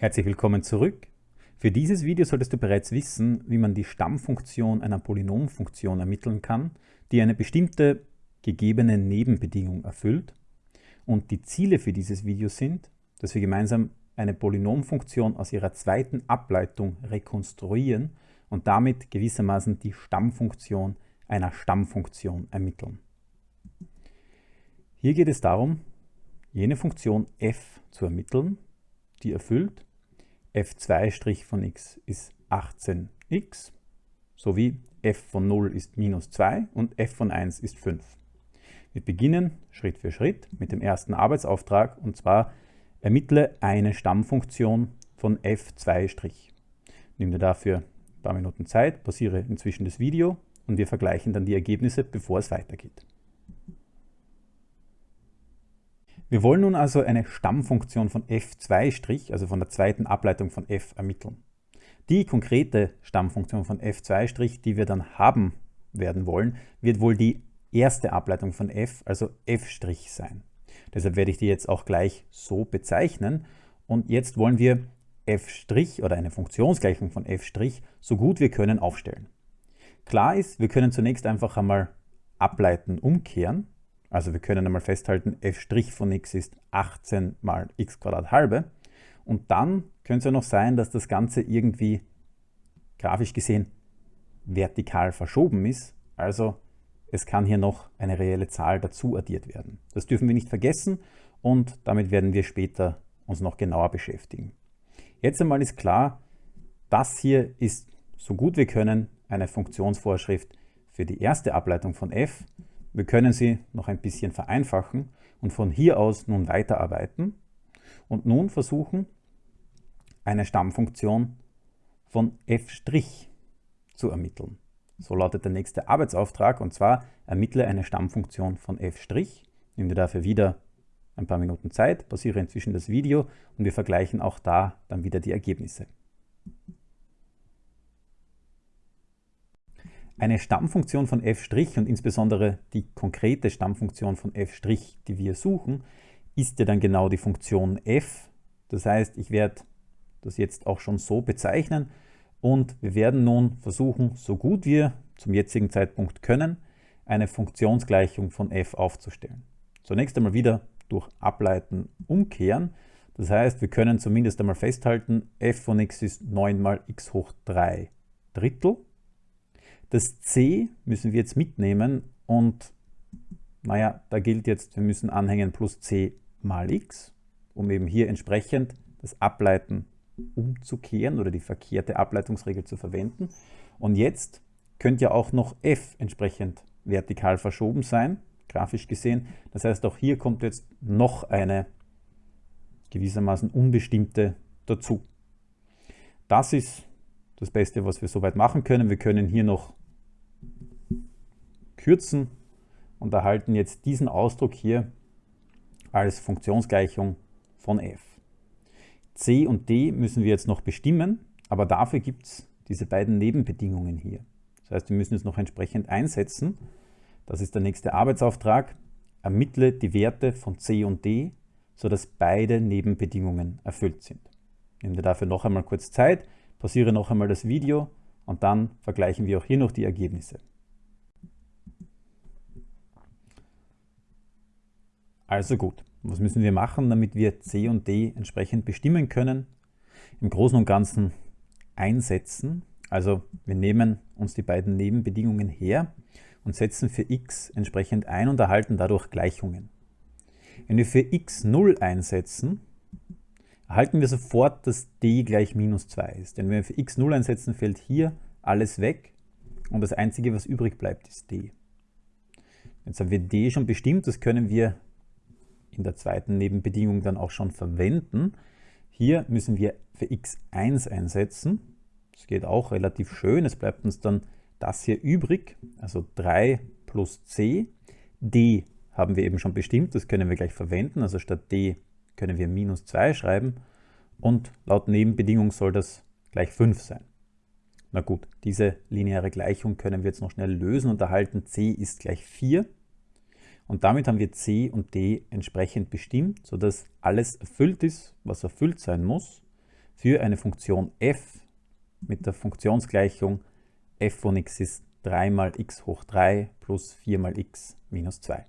Herzlich willkommen zurück. Für dieses Video solltest du bereits wissen, wie man die Stammfunktion einer Polynomfunktion ermitteln kann, die eine bestimmte gegebene Nebenbedingung erfüllt. Und die Ziele für dieses Video sind, dass wir gemeinsam eine Polynomfunktion aus ihrer zweiten Ableitung rekonstruieren und damit gewissermaßen die Stammfunktion einer Stammfunktion ermitteln. Hier geht es darum, jene Funktion f zu ermitteln, die erfüllt, f2' von x ist 18x, sowie f von 0 ist minus 2 und f von 1 ist 5. Wir beginnen Schritt für Schritt mit dem ersten Arbeitsauftrag und zwar ermittle eine Stammfunktion von f2'. Nimm dir dafür ein paar Minuten Zeit, pausiere inzwischen das Video und wir vergleichen dann die Ergebnisse, bevor es weitergeht. Wir wollen nun also eine Stammfunktion von f2', also von der zweiten Ableitung von f, ermitteln. Die konkrete Stammfunktion von f2', die wir dann haben werden wollen, wird wohl die erste Ableitung von f, also f' sein. Deshalb werde ich die jetzt auch gleich so bezeichnen. Und jetzt wollen wir f' oder eine Funktionsgleichung von f' so gut wir können aufstellen. Klar ist, wir können zunächst einfach einmal ableiten umkehren. Also wir können einmal festhalten, f' von x ist 18 mal x halbe. Und dann könnte es ja noch sein, dass das Ganze irgendwie grafisch gesehen vertikal verschoben ist. Also es kann hier noch eine reelle Zahl dazu addiert werden. Das dürfen wir nicht vergessen und damit werden wir später uns noch genauer beschäftigen. Jetzt einmal ist klar, das hier ist so gut wir können eine Funktionsvorschrift für die erste Ableitung von f wir können sie noch ein bisschen vereinfachen und von hier aus nun weiterarbeiten und nun versuchen, eine Stammfunktion von f' zu ermitteln. So lautet der nächste Arbeitsauftrag und zwar ermittle eine Stammfunktion von f'. Nimm dir dafür wieder ein paar Minuten Zeit, pausiere inzwischen das Video und wir vergleichen auch da dann wieder die Ergebnisse. Eine Stammfunktion von f' und insbesondere die konkrete Stammfunktion von f', die wir suchen, ist ja dann genau die Funktion f. Das heißt, ich werde das jetzt auch schon so bezeichnen und wir werden nun versuchen, so gut wir zum jetzigen Zeitpunkt können, eine Funktionsgleichung von f aufzustellen. Zunächst einmal wieder durch Ableiten umkehren. Das heißt, wir können zumindest einmal festhalten, f von x ist 9 mal x hoch 3 Drittel. Das c müssen wir jetzt mitnehmen und naja, da gilt jetzt, wir müssen anhängen plus c mal x, um eben hier entsprechend das Ableiten umzukehren oder die verkehrte Ableitungsregel zu verwenden. Und jetzt könnte ja auch noch f entsprechend vertikal verschoben sein, grafisch gesehen. Das heißt, auch hier kommt jetzt noch eine gewissermaßen unbestimmte dazu. Das ist das Beste, was wir soweit machen können. Wir können hier noch kürzen und erhalten jetzt diesen Ausdruck hier als Funktionsgleichung von f. c und d müssen wir jetzt noch bestimmen, aber dafür gibt es diese beiden Nebenbedingungen hier. Das heißt, wir müssen es noch entsprechend einsetzen. Das ist der nächste Arbeitsauftrag. Ermittle die Werte von c und d, sodass beide Nebenbedingungen erfüllt sind. Nehmen wir dafür noch einmal kurz Zeit, pausiere noch einmal das Video und dann vergleichen wir auch hier noch die Ergebnisse. Also gut, was müssen wir machen, damit wir C und D entsprechend bestimmen können? Im Großen und Ganzen einsetzen. Also wir nehmen uns die beiden Nebenbedingungen her und setzen für x entsprechend ein und erhalten dadurch Gleichungen. Wenn wir für x 0 einsetzen, erhalten wir sofort, dass d gleich minus 2 ist. Denn wenn wir für x 0 einsetzen, fällt hier alles weg und das Einzige, was übrig bleibt, ist d. Jetzt haben wir d schon bestimmt, das können wir in der zweiten Nebenbedingung dann auch schon verwenden. Hier müssen wir für x1 einsetzen. Das geht auch relativ schön. Es bleibt uns dann das hier übrig, also 3 plus c. d haben wir eben schon bestimmt, das können wir gleich verwenden. Also statt d können wir minus 2 schreiben und laut Nebenbedingung soll das gleich 5 sein. Na gut, diese lineare Gleichung können wir jetzt noch schnell lösen und erhalten c ist gleich 4. Und damit haben wir C und D entsprechend bestimmt, sodass alles erfüllt ist, was erfüllt sein muss. für eine Funktion f mit der Funktionsgleichung f von x ist 3 mal x hoch 3 plus 4 mal x minus 2.